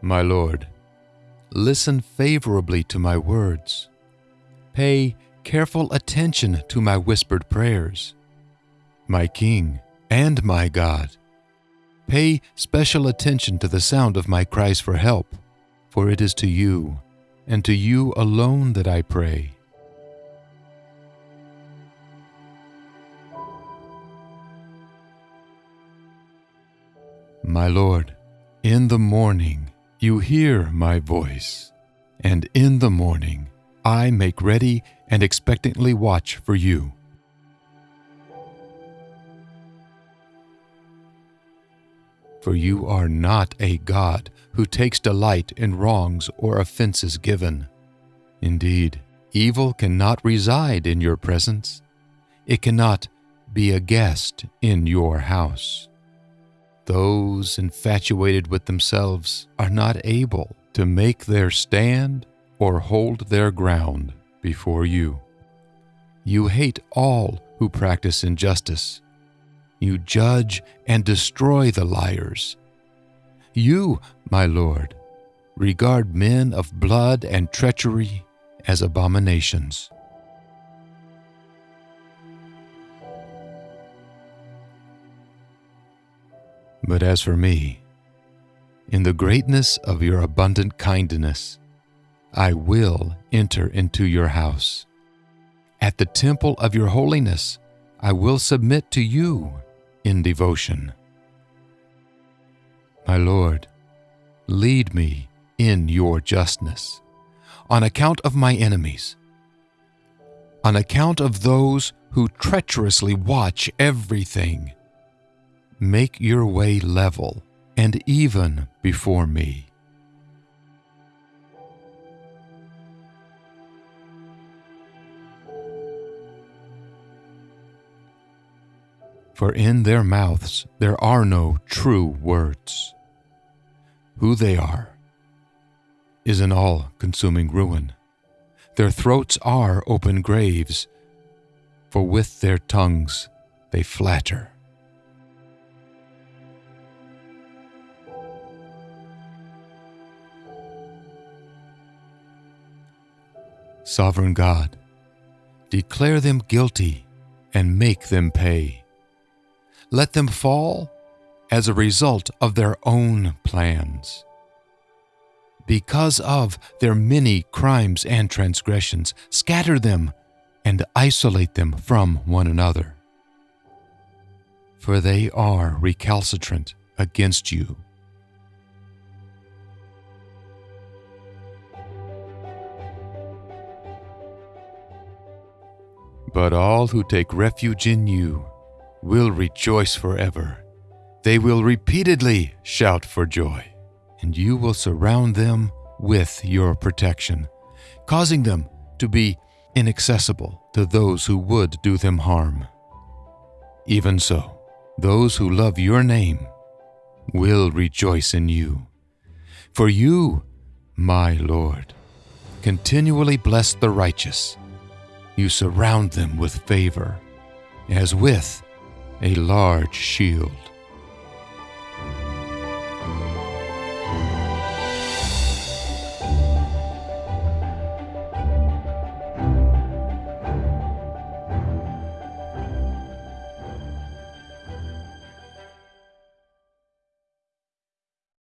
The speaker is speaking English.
My Lord, listen favorably to my words. Pay careful attention to my whispered prayers. My King and my God, pay special attention to the sound of my cries for help, for it is to you, and to you alone that I pray. My Lord, in the morning you hear my voice, and in the morning I make ready and expectantly watch for you. For you are not a God who takes delight in wrongs or offenses given. Indeed, evil cannot reside in your presence. It cannot be a guest in your house. Those infatuated with themselves are not able to make their stand or hold their ground before you. You hate all who practice injustice. You judge and destroy the liars. You, my Lord, regard men of blood and treachery as abominations. But as for me, in the greatness of your abundant kindness, I will enter into your house. At the temple of your holiness, I will submit to you in devotion. My Lord, lead me in your justness on account of my enemies, on account of those who treacherously watch everything Make your way level and even before me. For in their mouths there are no true words. Who they are is an all consuming ruin. Their throats are open graves, for with their tongues they flatter. Sovereign God, declare them guilty and make them pay. Let them fall as a result of their own plans. Because of their many crimes and transgressions, scatter them and isolate them from one another. For they are recalcitrant against you. But all who take refuge in you will rejoice forever. They will repeatedly shout for joy, and you will surround them with your protection, causing them to be inaccessible to those who would do them harm. Even so, those who love your name will rejoice in you. For you, my Lord, continually bless the righteous you surround them with favor, as with a large shield.